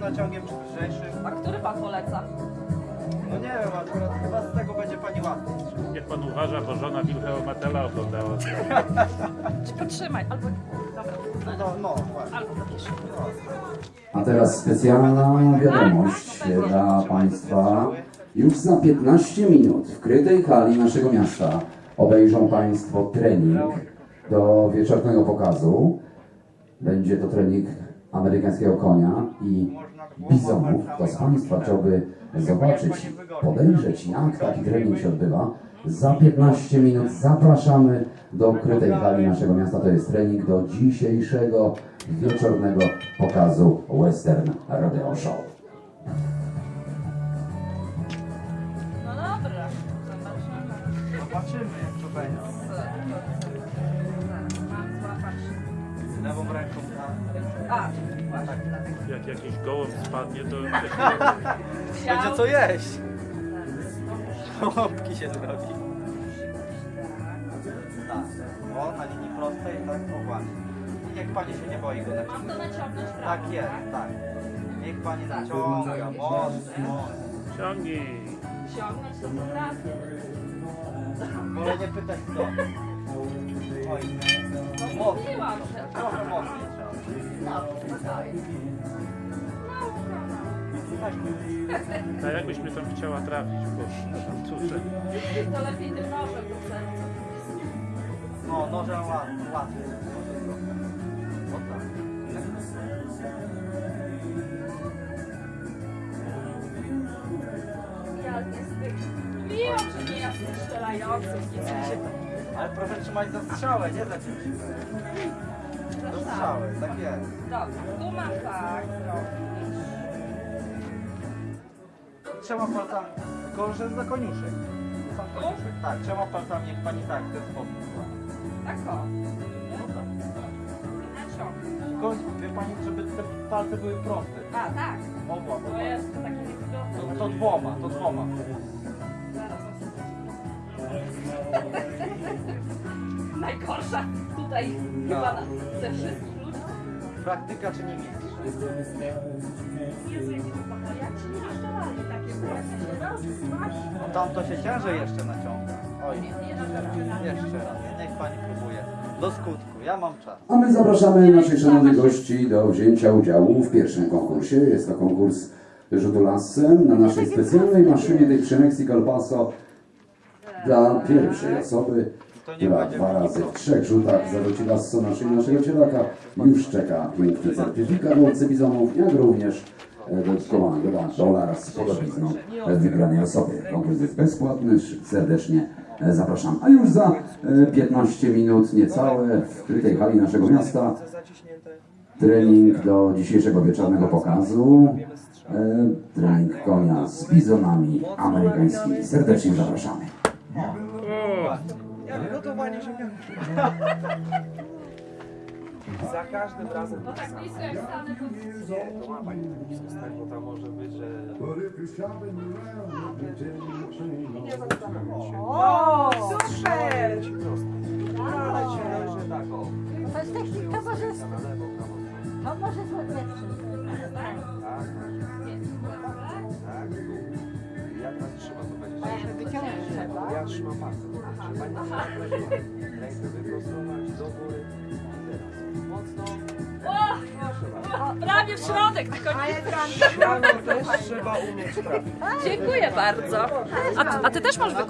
naciągiem czy lżejszym? A który pan poleca? No nie wiem, akurat chyba z tego będzie pani łatwiej. Niech pan uważa, bo żona Wilhelma Tella oglądała. Czy potrzymaj, albo... Dobra, No, no, właśnie. albo zapiszę. A teraz specjalna wiadomość dla Państwa. Już za 15 minut w krytej hali naszego miasta obejrzą Państwo trening do wieczornego pokazu. Będzie to trening amerykańskiego konia i bizonów. Kto z Państwa chciałby zobaczyć, podejrzeć jak taki trening się odbywa, za 15 minut zapraszamy do krytej hali naszego miasta. To jest trening do dzisiejszego wieczornego pokazu Western Rodeo Show. No dobra, zobaczymy. Zobaczymy jak to będzie. A, właśnie, dlatego. Jak jakiś gołąb spadnie, to Będzie co jeść. Łapki się zrobi. Tak. O, na linii prostej, tak, o właśnie. Niech pani się nie boi go Mam naciągnąć. to naciągnąć prawo, Tak jest, tak. Niech pani naciąga, mocno, ciągnij. Ciągnąć to potrafię. Wolę nie pytać kto. Oj, No mocno. Trochę mocniej. No, spokojnie. Tak. A jakbyś mnie tam chciała trafić, Boże, cóż. To lepiej tym nożem. No, nożem łatwiej. łatwiej. O tak. Ja nie z tych... Mówiłam, że nie strzelających, nie Ale proszę trzymać za strzałę, nie za ciężkie. Za strzałę, tak jest. Dobra, tu mam tak zrobić. Trzema palcami, że za koniuszek. Sam koniuszek. Tak, trzema palcami niech pani tak, w ten sposób. Tak o. No tak. Naciągnę. Tylko wie pani, żeby te palce były proste. A, tak. Oba, To oba. jest takie niewygodne. To, to dwoma, to dwoma. Zaraz. Najgorsza tutaj chyba na, ze wszystkich ludzi. Praktyka czy nie mistrz? Jezu, jakie to. Jak ci nie takie błędy? No tam to się ciężej jeszcze naciąga. Oj, jeszcze raz. Niech pani próbuje. Do skutku, ja mam czas. A my zapraszamy naszych szanownych gości do wzięcia udziału w pierwszym konkursie. Jest to konkurs rzutu lasem na naszej specjalnej maszynie tej Przemexi Colpaso dla pierwszej osoby, To nie która będzie dwa razy w trzech rzutach zarzuci lasso na szyję naszego cielaka. Już czeka piękny certyfikat łowcy bizonów, jak również e, dodatkowa nagroda dolar z podobizną e, wygranej osobie. Konkurs jest bezpłatny, serdecznie e, zapraszam. A już za e, 15 minut niecałe w krytej hali naszego miasta trening do dzisiejszego wieczornego pokazu. E, trening konia z bizonami amerykańskimi. Serdecznie zapraszamy. Gotowanie ziemniaków. Za każdym razem No tak blisko jak stanę, to nie, to ma pani tak blisko stać, bo tam może być, że... O, super! Ci. Ale ci leży tak o. To jest technika prawo. To może złapać. Tak, tak. Tak, Ja trzymam. Żeby pani. Rękę wyprostować do góry. Teraz. Mocno. Prawie w środek, tylko nie. Śmiało też trzeba umieć trafić. Dziękuję bardzo. A, a ty też masz wykupić.